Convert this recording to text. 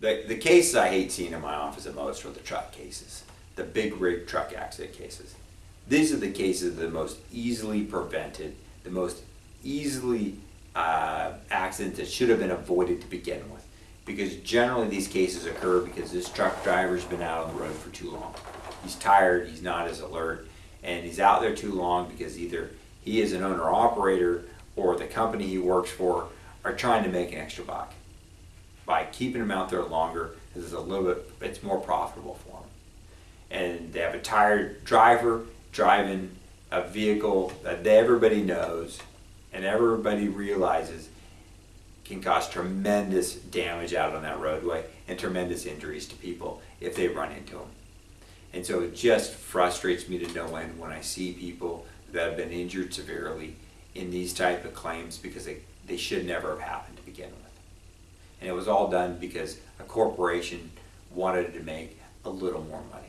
The, the cases I hate seeing in my office the most are the truck cases, the big rig truck accident cases. These are the cases that are the most easily prevented, the most easily uh, accidents that should have been avoided to begin with. Because generally these cases occur because this truck driver's been out on the road for too long. He's tired, he's not as alert, and he's out there too long because either he is an owner operator or the company he works for are trying to make an extra buck by keeping them out there longer it's a little bit it's more profitable for them and they have a tired driver driving a vehicle that everybody knows and everybody realizes can cause tremendous damage out on that roadway and tremendous injuries to people if they run into them. And so it just frustrates me to no end when I see people that have been injured severely in these type of claims because they, they should never have happened to begin with. And it was all done because a corporation wanted to make a little more money.